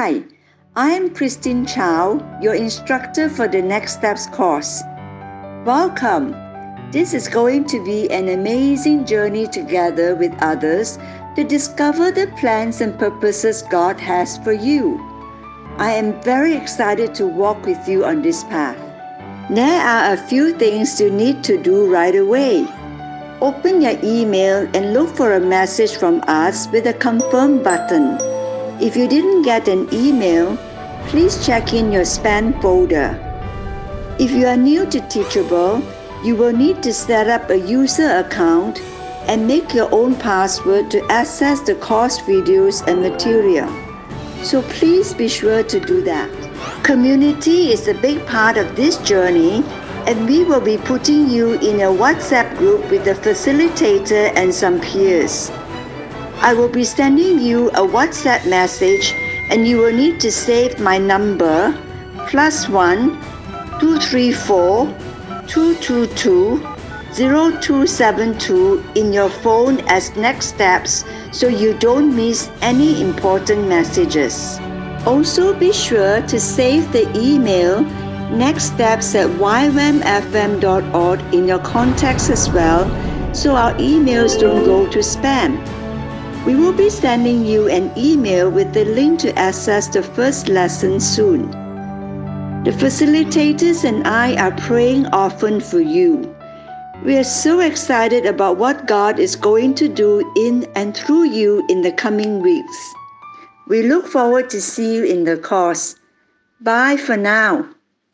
Hi, I am Christine Chow, your instructor for the Next Steps course. Welcome. This is going to be an amazing journey together with others to discover the plans and purposes God has for you. I am very excited to walk with you on this path. There are a few things you need to do right away. Open your email and look for a message from us with a confirm button. If you didn't get an email, please check in your spam folder. If you are new to Teachable, you will need to set up a user account and make your own password to access the course videos and material. So please be sure to do that. Community is a big part of this journey and we will be putting you in a WhatsApp group with the facilitator and some peers. I will be sending you a WhatsApp message and you will need to save my number plus one two three four two two two 0272 in your phone as next steps so you don't miss any important messages. Also be sure to save the email next steps at ywamfm.org in your contacts as well so our emails don't go to spam. We will be sending you an email with the link to access the first lesson soon. The facilitators and I are praying often for you. We are so excited about what God is going to do in and through you in the coming weeks. We look forward to see you in the course. Bye for now.